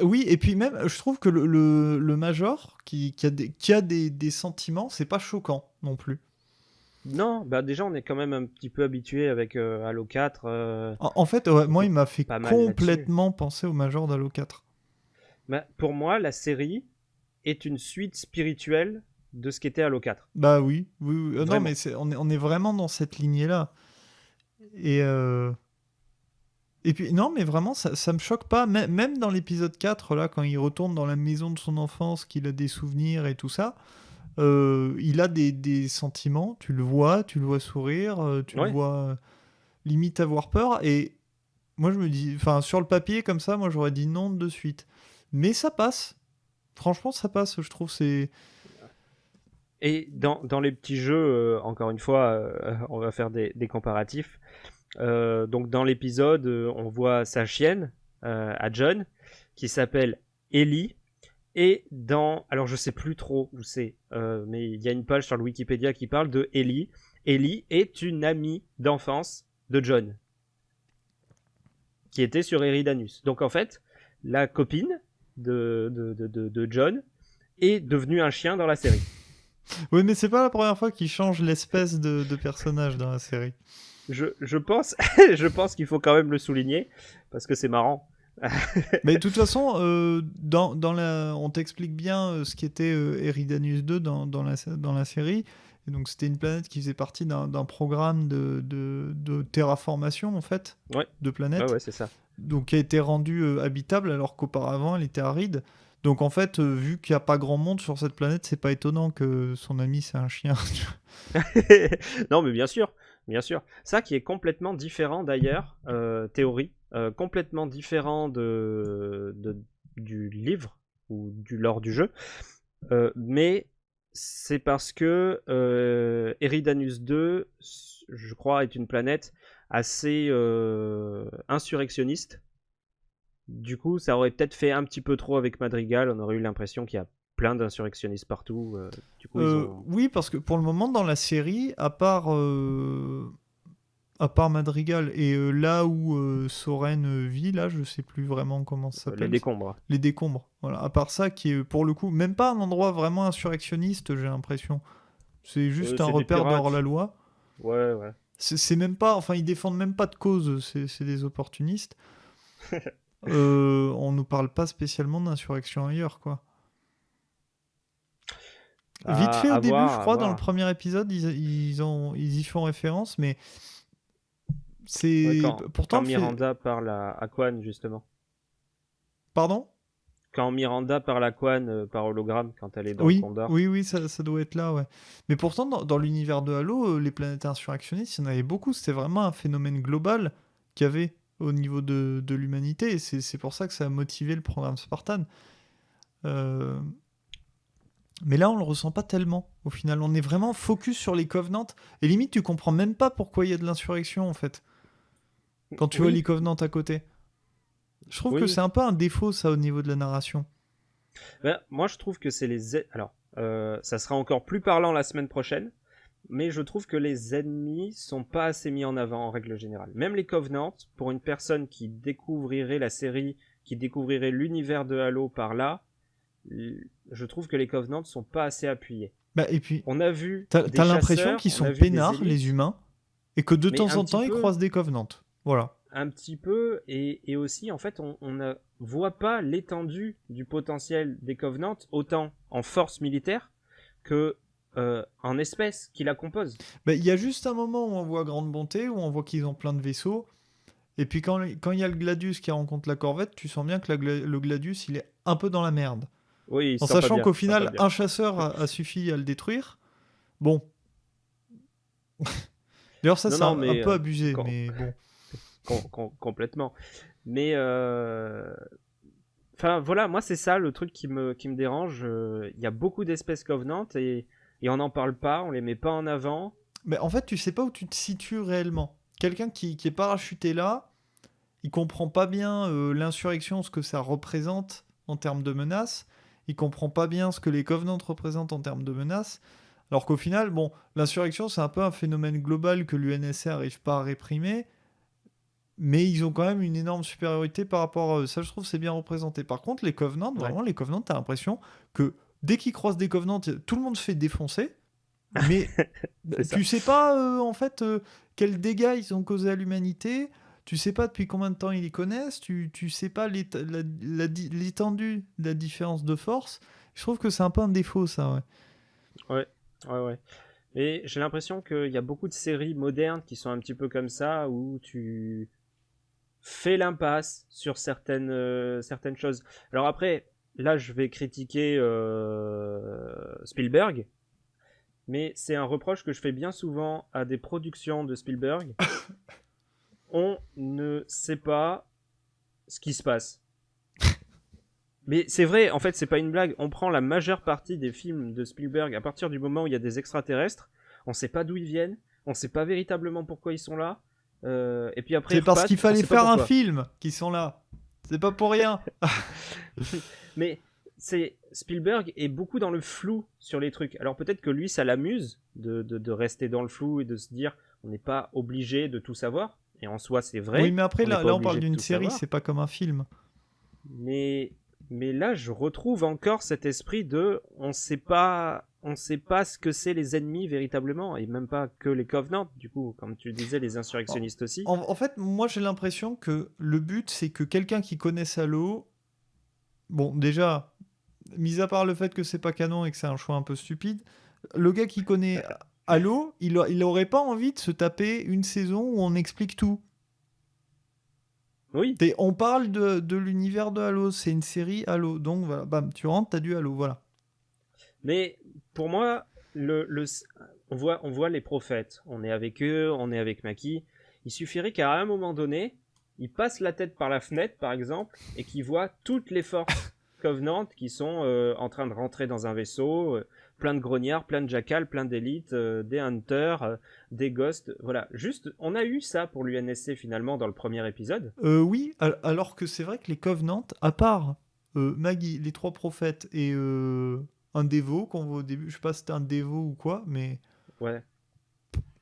Speaker 1: oui, et puis même, je trouve que le, le, le Major qui, qui a, des, qui a des, des sentiments, c'est pas choquant non plus.
Speaker 2: Non, bah déjà on est quand même un petit peu habitué avec euh, Halo 4. euh,
Speaker 1: En, en fait, ouais, moi, il m'a fait complètement penser au Major d'Halo 4.
Speaker 2: Bah, pour moi, la série est une suite spirituelle de ce qu'était Halo 4.
Speaker 1: Bah oui, oui, oui. Euh, non, mais on, est, on est vraiment dans cette lignée-là. Et, euh, et puis, non, mais vraiment, ça, ça me choque pas. Mê- Même dans l'épisode 4, là, quand il retourne dans la maison de son enfance, qu'il a des souvenirs et tout ça, euh, il a des, des sentiments. Tu le vois, tu le vois sourire, tu
Speaker 2: Ouais.
Speaker 1: le vois limite avoir peur. Et moi, je me dis, enfin, sur le papier, comme ça, moi, j'aurais dit non de suite. Mais ça passe. Franchement, ça passe, je trouve. C'est.
Speaker 2: Et dans, les petits jeux, euh, encore une fois, euh, on va faire des, comparatifs. Euh, donc dans l'épisode, on voit sa chienne à John qui s'appelle Ellie. Et dans, alors je sais plus trop où c'est, mais il y a une page sur le Wikipédia qui parle de Ellie. Ellie est une amie d'enfance de John, qui était sur Eridanus. Donc en fait, la copine de, de, de, John est devenue un chien dans la série.
Speaker 1: Oui, mais c'est pas la première fois qu'il change l'espèce de, de personnage dans la série.
Speaker 2: Je, je pense, [laughs] je pense qu'il faut quand même le souligner parce que c'est marrant. [laughs]
Speaker 1: Mais de toute façon, euh, dans, dans la, on t'explique bien euh, ce qu'était euh, Eridanus 2 dans, dans, la, dans la série. Et donc, c'était une planète qui faisait partie d'un d'un programme de, de, de terraformation, en fait,
Speaker 2: Ouais.
Speaker 1: de planète.
Speaker 2: Ouais, ouais, c'est ça.
Speaker 1: Donc, qui a été rendue euh, habitable alors qu'auparavant, elle était aride. Donc, en fait, euh, vu qu'il n'y a pas grand monde sur cette planète, c'est pas étonnant que son ami, c'est un chien. [laughs]
Speaker 2: non, mais bien sûr, bien sûr. Ça qui est complètement différent d'ailleurs, euh, théorie, complètement différent de, du livre ou du lore du jeu, mais c'est parce que Eridanus 2, je crois, est une planète assez euh, insurrectionniste. Du coup, ça aurait peut-être fait un petit peu trop avec Madrigal. On aurait eu l'impression qu'il y a plein d'insurrectionnistes partout. du coup,
Speaker 1: Oui, parce que pour le moment, dans la série, à part à part Madrigal et euh, là où euh, Soren euh, vit, là, je sais plus vraiment comment ça s'appelle.
Speaker 2: Les décombres.
Speaker 1: Les décombres. Voilà. À part ça, qui est pour le coup même pas un endroit vraiment insurrectionniste, j'ai l'impression. C'est juste un repère dehors la loi.
Speaker 2: Ouais, ouais.
Speaker 1: C'est même pas, enfin, ils défendent même pas de cause. C'est des opportunistes. [laughs] on nous parle pas spécialement d'insurrection ailleurs, quoi. Vite fait au début, je crois, dans le premier épisode, ils, ils, ont, ils y font référence, mais c'est pourtant
Speaker 2: quand Miranda parle à Aquan justement.
Speaker 1: Pardon?
Speaker 2: Quand Miranda parle à Quan euh, par hologramme quand elle est dans
Speaker 1: oui,
Speaker 2: le Condor.
Speaker 1: Oui, oui, ça, ça, doit être là, ouais. Mais pourtant, dans, l'univers de Halo, euh, les planètes insurrectionnistes, il y en avait beaucoup. C'était vraiment un phénomène global qu'il y avait au niveau de, de l'humanité. Et c'est pour ça que ça a motivé le programme Spartan. Euh, mais là, on le ressent pas tellement. Au final, on est vraiment focus sur les Covenants. Et limite, tu comprends même pas pourquoi il y a de l'insurrection, en fait. Quand tu vois les Covenants à côté. Je trouve que c'est un peu un défaut, ça, au niveau de la narration.
Speaker 2: Ben, moi, je trouve que c'est les. Alors, euh, ça sera encore plus parlant la semaine prochaine, mais je trouve que les ennemis sont pas assez mis en avant en règle générale. Même les Covenants, pour une personne qui découvrirait la série, qui découvrirait l'univers de Halo par là, je trouve que les Covenants sont pas assez appuyés.
Speaker 1: Bah, et puis,
Speaker 2: on a vu.
Speaker 1: T'as l'impression qu'ils sont peinards, les humains, et que de temps en temps, ils croisent des Covenants. Voilà.
Speaker 2: Un petit peu, et, aussi, en fait, on ne voit pas l'étendue du potentiel des Covenants, autant en force militaire que euh, en espèces qui la composent.
Speaker 1: Bah, il y a juste un moment où on voit Grande Bonté, où on voit qu'ils ont plein de vaisseaux. Et puis quand il y a le Gladius qui rencontre la Corvette, tu sens bien que le Gladius, il est un peu dans la merde.
Speaker 2: Oui,
Speaker 1: en sachant qu'au final, un chasseur a, suffi à le détruire. Bon. [laughs] D'ailleurs, ça, c'est un, un, peu euh, abusé, mais bon
Speaker 2: complètement. Mais euh, enfin voilà, moi c'est ça le truc qui me, qui me dérange. Il y a beaucoup d'espèces covenantes et, et on n'en parle pas, on les met pas en avant.
Speaker 1: Mais en fait, tu sais pas où tu te situes réellement. Quelqu'un qui, qui est parachuté là, il comprend pas bien euh, l'insurrection, ce que ça représente en termes de menaces. Il comprend pas bien ce que les covenants représentent en termes de menaces. Alors qu'au final, bon, l'insurrection, c'est un peu un phénomène global que l'UNSC n'arrive pas à réprimer mais ils ont quand même une énorme supériorité par rapport à eux. Ça, je trouve, c'est bien représenté. Par contre, les Covenants, vraiment, les Covenants, t'as l'impression que dès qu'ils croisent des Covenants, tout le monde se fait défoncer. [laughs] Mais tu sais pas, euh, en fait, euh, quels dégâts ils ont causé à l'humanité. Tu sais pas depuis combien de temps ils les connaissent. Tu, tu sais pas l'étendue de la différence de force. Je trouve que c'est un peu un défaut, ça, ouais.
Speaker 2: Ouais, ouais, ouais. Et j'ai l'impression qu'il y a beaucoup de séries modernes qui sont un petit peu comme ça, où tu fait l'impasse sur certaines, euh, certaines choses. Alors après, là, je vais critiquer euh, Spielberg, mais c'est un reproche que je fais bien souvent à des productions de Spielberg. [coughs] On ne sait pas ce qui se passe. [laughs] Mais c'est vrai, en fait, c'est pas une blague. On prend la majeure partie des films de Spielberg à partir du moment où il y a des extraterrestres. On sait pas d'où ils viennent. On sait pas véritablement pourquoi ils sont là. Euh, et puis après,
Speaker 1: c'est parce qu'il fallait faire un film qu'ils sont là. C'est pas pour rien. [laughs] [laughs]
Speaker 2: Mais c'est Spielberg est beaucoup dans le flou sur les trucs. Alors peut-être que lui, ça l'amuse de, de, rester dans le flou et de se dire on n'est pas obligé de tout savoir. Et en soi, c'est vrai.
Speaker 1: Oui, mais après, là, là, on parle d'une série, c'est pas comme un film.
Speaker 2: Mais, mais là, je retrouve encore cet esprit de on sait pas on ne sait pas ce que c'est les ennemis véritablement, et même pas que les Covenants, du coup, comme tu disais, les insurrectionnistes aussi.
Speaker 1: En, fait, moi j'ai l'impression que le but c'est que quelqu'un qui connaisse Halo, bon déjà, mis à part le fait que c'est pas canon et que c'est un choix un peu stupide, le gars qui connaît Halo, il, il aurait pas envie de se taper une saison où on explique tout.
Speaker 2: Oui.
Speaker 1: on parle de, de l'univers de Halo, c'est une série Halo, donc voilà, bam, tu rentres, t'as du Halo, voilà.
Speaker 2: Mais pour moi, le, on, voit, on voit les prophètes. On est avec eux, on est avec Maki. Il suffirait qu'à un moment donné, ils passent la tête par la fenêtre, par exemple, et qu'ils voient toutes les forces [laughs] Covenant qui sont euh, en train de rentrer dans un vaisseau, euh, plein de grognards, plein de jackals, plein d'élites, euh, des hunters, des ghosts. Voilà, juste, on a eu ça pour l'UNSC finalement dans le premier épisode.
Speaker 1: oui, alors que c'est vrai que les Covenants, à part Maggie, les trois prophètes et un dévot qu'on voit au début, je sais pas si c'était un dévot ou quoi, mais.
Speaker 2: Ouais.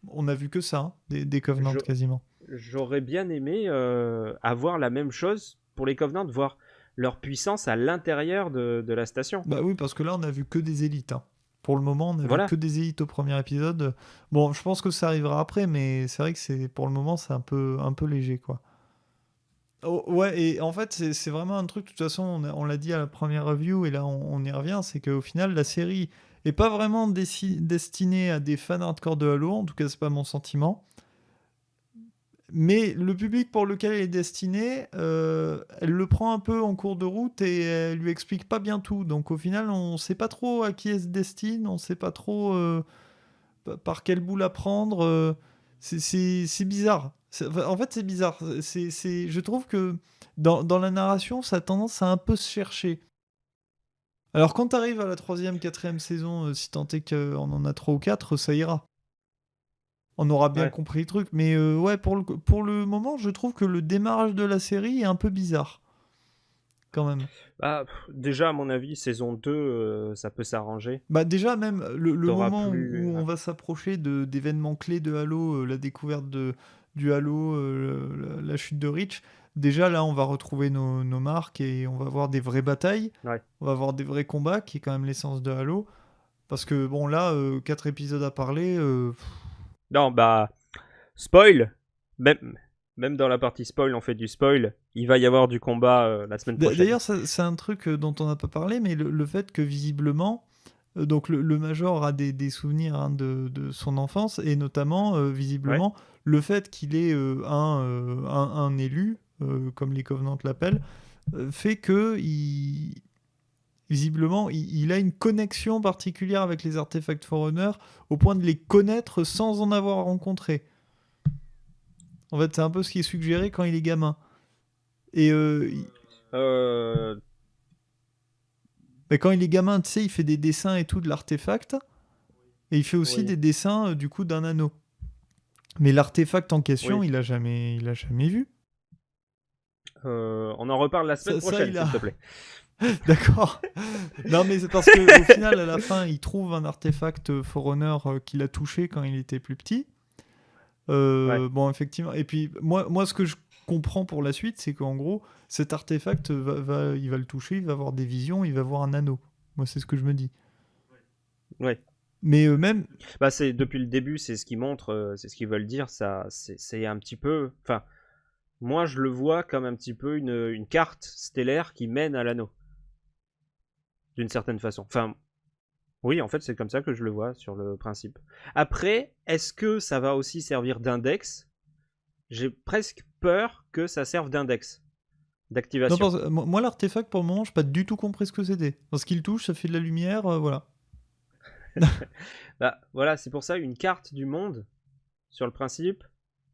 Speaker 1: On a vu que ça, hein, des, des Covenants quasiment.
Speaker 2: J'aurais bien aimé avoir la même chose pour les Covenants, voir leur puissance à l'intérieur de, la station.
Speaker 1: Bah oui, parce que là, on a vu que des élites. Hein. Pour le moment, on a vu que des élites au premier épisode. Bon, je pense que ça arrivera après, mais c'est vrai que c'est pour le moment, c'est un peu, un peu léger, quoi. Oh, ouais, et en fait, c'est vraiment un truc, de toute façon, on, l'a dit à la première review, et là, on, y revient, c'est qu'au final, la série est pas vraiment destinée à des fans hardcore de Halo, en tout cas, c'est pas mon sentiment. Mais le public pour lequel elle est destinée, euh, elle le prend un peu en cours de route et elle lui explique pas bien tout. Donc au final, on sait pas trop à qui elle se destine, on sait pas trop euh, par quel bout la prendre. Euh, c'est bizarre. En fait, c'est bizarre. C'est je trouve que dans, dans, la narration, ça a tendance à un peu se chercher. Alors quand tu arrives à la troisième, quatrième saison, si tant est qu'on en a trois ou quatre, ça ira on aura bien compris le truc. Mais euh, ouais, pour le, pour le moment, je trouve que le démarrage de la série est un peu bizarre. Quand même.
Speaker 2: Bah, déjà, à mon avis, saison 2, euh, ça peut s'arranger.
Speaker 1: Bah, déjà, même le, moment où on va s'approcher d'événements clés de Halo, euh, la découverte de, du Halo, la, chute de Reach, déjà là, on va retrouver nos, marques et on va avoir des vraies batailles. On va avoir des vrais combats, qui est quand même l'essence de Halo. Parce que, bon, là, quatre épisodes à parler.
Speaker 2: Non, bah, spoil, même, même dans la partie spoil, on fait du spoil. Il va y avoir du combat euh, la semaine prochaine.
Speaker 1: D'ailleurs, c'est un truc euh, dont on n'a pas parlé, mais le, fait que visiblement, euh, donc le, Major a des, souvenirs hein, de, son enfance, et notamment, visiblement, le fait qu'il ait un, un, élu, comme les Covenants l'appellent, fait que il, visiblement, il, a une connexion particulière avec les artefacts Forerunner au point de les connaître sans en avoir rencontré. En fait, c'est un peu ce qui est suggéré quand il est gamin. Et euh, euh. Mais quand il est gamin, tu sais, il fait des dessins et tout de l'artefact. Et il fait aussi des dessins euh, du coup d'un anneau. Mais l'artefact en question, il a jamais, il a jamais vu.
Speaker 2: on en reparle la semaine prochaine, s'il te plaît. [laughs]
Speaker 1: D'accord. non, mais c'est parce qu'au [laughs] final, à la fin, il trouve un artefact Forerunner euh, qu'il a touché quand il était plus petit. Euh, bon, effectivement. Et puis, moi, moi, ce que je comprends pour la suite, c'est qu'en gros, cet artefact, va, il va le toucher, il va avoir des visions, il va avoir un anneau. Moi, c'est ce que je me dis.
Speaker 2: Ouais.
Speaker 1: Mais eux-mêmes.
Speaker 2: Bah, c'est depuis le début, c'est ce qu'ils montrent, euh, c'est ce qu'ils veulent dire. Ça, c'est un petit peu. Enfin, moi, je le vois comme un petit peu une, une carte stellaire qui mène à l'anneau d'une certaine façon. Enfin, oui, en fait, c'est comme ça que je le vois sur le principe. Après, est-ce que ça va aussi servir d'index J'ai presque peur que ça serve d'index d'activation.
Speaker 1: moi, l'artefact, pour le moment, je n'ai pas du tout compris ce que c'était. Parce qu'il touche, ça fait de la lumière, euh, voilà. [laughs]
Speaker 2: bah, voilà, c'est pour ça, une carte du monde, sur le principe,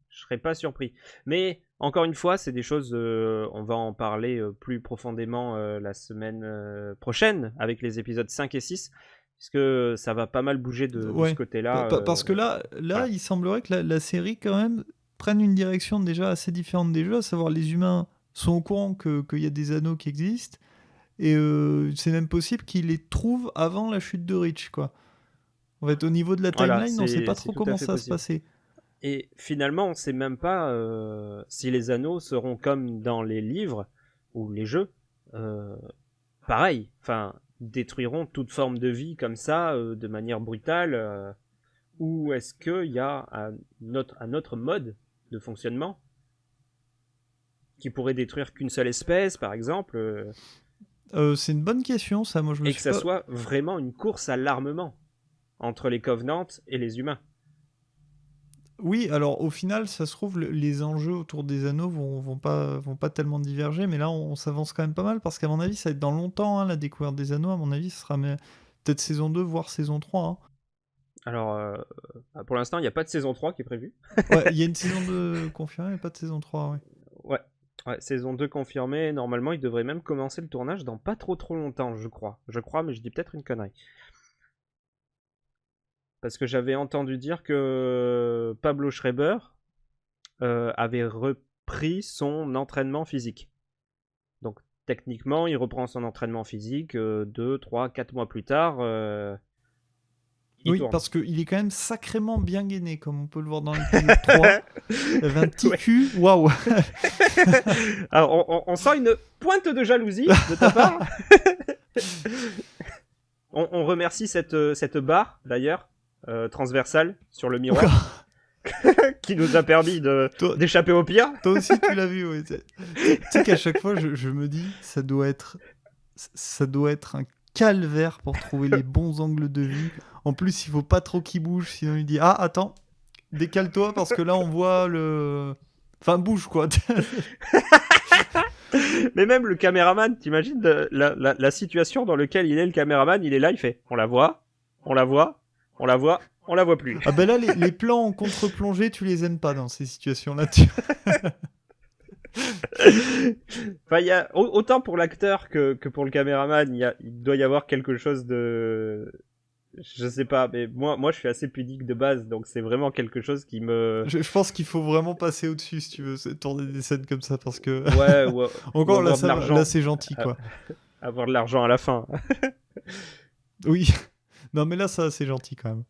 Speaker 2: je serais pas surpris. Mais encore une fois, c'est des choses, euh, on va en parler euh, plus profondément la semaine prochaine avec les épisodes 5 et 6, puisque ça va pas mal bouger de, ce côté-là.
Speaker 1: parce que là, là il semblerait que la, série, quand même, prenne une direction déjà assez différente des jeux, à savoir les humains sont au courant qu'il y a des anneaux qui existent, et c'est même possible qu'ils les trouvent avant la chute de Reach, quoi. En fait, au niveau de la timeline, on ne sait pas trop comment ça va se passer.
Speaker 2: Et finalement, on ne sait même pas euh, si les anneaux seront comme dans les livres ou les jeux. Euh, pareil, enfin, détruiront toute forme de vie comme ça, euh, de manière brutale. ou est-ce qu'il y a un autre, un autre mode de fonctionnement qui pourrait détruire qu'une seule espèce, par exemple
Speaker 1: C'est une bonne question, ça. Moi, je me
Speaker 2: et que ça soit vraiment une course à l'armement entre les Covenants et les humains.
Speaker 1: Oui, alors au final, ça se trouve, les enjeux autour des anneaux vont, vont, pas, vont pas tellement diverger, mais là, on, s'avance quand même pas mal, parce qu'à mon avis, ça va être dans longtemps, hein, la découverte des anneaux. À mon avis, ce sera peut-être saison 2, voire saison 3. Hein.
Speaker 2: Alors, euh, pour l'instant, il n'y a pas de saison 3 qui est prévue.
Speaker 1: ouais, il y a une [laughs] saison 2 confirmée, pas de saison 3,
Speaker 2: ouais. Ouais. Ouais, saison 2 confirmée. Normalement, il devrait même commencer le tournage dans pas trop trop longtemps, je crois. Je crois, mais je dis peut-être une connerie. Parce que j'avais entendu dire que Pablo Schreiber euh, avait repris son entraînement physique. Donc techniquement, il reprend son entraînement physique 2, 3, 4 mois plus tard. euh, il
Speaker 1: Oui,
Speaker 2: tourne.
Speaker 1: parce qu'il est quand même sacrément bien gainé, comme on peut le voir dans l'épisode 3. Il avait un petit
Speaker 2: Ouais.
Speaker 1: cul, waouh [laughs]
Speaker 2: Alors, on, sent une pointe de jalousie de ta part. [laughs] on, on remercie cette, euh, cette barre, d'ailleurs, euh, transversale sur le miroir, [laughs] qui nous a permis d'échapper au pire.
Speaker 1: Toi aussi, tu l'as vu, oui. Tu sais qu'à chaque fois, je, je me dis, ça doit être, ça doit être un calvaire pour trouver les [laughs] bons angles de vue. En plus, il faut pas trop qu'il bouge, sinon il dit ah attends, décale-toi parce que là on voit le, enfin bouge quoi. [laughs]
Speaker 2: Mais même le caméraman, t'imagines la, la- la situation dans laquelle il est, le caméraman, il est là, il fait on la voit, on la voit, on la voit, on la voit plus.
Speaker 1: ah ben là, les, les plans en contre-plongée, tu les aimes pas dans ces situations-là. tu- [laughs] [laughs]
Speaker 2: Enfin, y a, au- autant pour l'acteur que, que pour le caméraman, il, y a- il doit y avoir quelque chose de. Je sais pas, mais moi, moi je suis assez pudique de base, donc c'est vraiment quelque chose qui me.
Speaker 1: Je, je pense qu'il faut vraiment passer au-dessus si tu veux tourner des scènes comme ça parce que
Speaker 2: Ouais, ou, [laughs]
Speaker 1: encore ça là c'est gentil quoi. [laughs]
Speaker 2: avoir de l'argent à la fin.
Speaker 1: Oui. Non mais là ça c'est gentil quand même.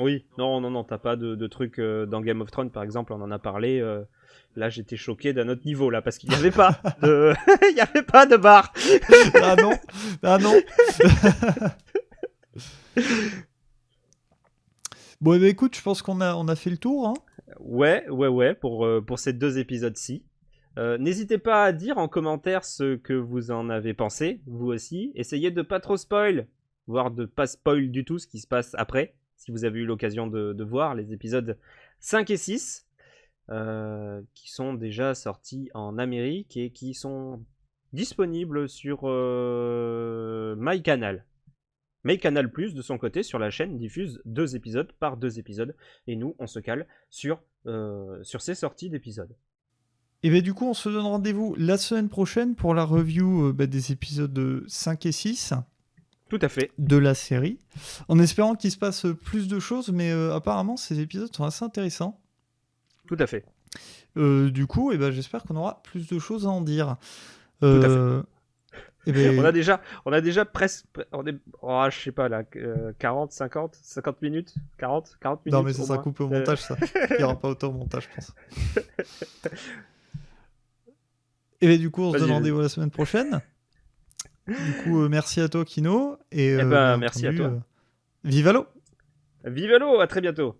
Speaker 2: Oui, non, non, non, t'as pas de, de truc euh, dans Game of Thrones, par exemple, on en a parlé. euh, là, j'étais choqué d'un autre niveau, là, parce qu'il n'y avait pas de, [laughs] il y avait pas de bar. [laughs]
Speaker 1: Ah non, ah non. [laughs] bon, ben, écoute, je pense qu'on a, on a fait le tour. Hein.
Speaker 2: Ouais, ouais, ouais, pour, euh, pour ces deux épisodes-ci. Euh, N'hésitez pas à dire en commentaire ce que vous en avez pensé, vous aussi. Essayez de pas trop spoil, voire de pas spoil du tout ce qui se passe après, si vous avez eu l'occasion de, de voir les épisodes 5 et 6, euh, qui sont déjà sortis en Amérique et qui sont disponibles sur euh, MyCanal. MyCanal Plus, de son côté, sur la chaîne, diffuse deux épisodes par deux épisodes. Et nous, on se cale sur, euh, sur ces sorties d'épisodes.
Speaker 1: Et bien du coup, on se donne rendez-vous la semaine prochaine pour la review euh, bah, des épisodes 5 et 6
Speaker 2: Tout à fait.
Speaker 1: de la série. En espérant qu'il se passe plus de choses, mais euh, apparemment ces épisodes sont assez intéressants.
Speaker 2: Tout à fait.
Speaker 1: Euh, du coup, eh ben, j'espère qu'on aura plus de choses à en dire.
Speaker 2: à fait.
Speaker 1: Euh, eh ben, [laughs]
Speaker 2: On a déjà, on a déjà presque, on est, oh, je sais pas là, euh, 40, 50, 50 minutes, 40, 40 minutes.
Speaker 1: Non, mais ça
Speaker 2: moins.
Speaker 1: coupé au
Speaker 2: Euh,
Speaker 1: montage, ça. Il n'y aura pas autant au montage, je pense. [laughs] Et bien, du coup, on se donne rendez-vous la semaine prochaine. Du coup, euh, merci à toi, Kino. Et, euh,
Speaker 2: ben, merci à toi.
Speaker 1: euh, vive à l'eau
Speaker 2: Vive l'eau, à très bientôt.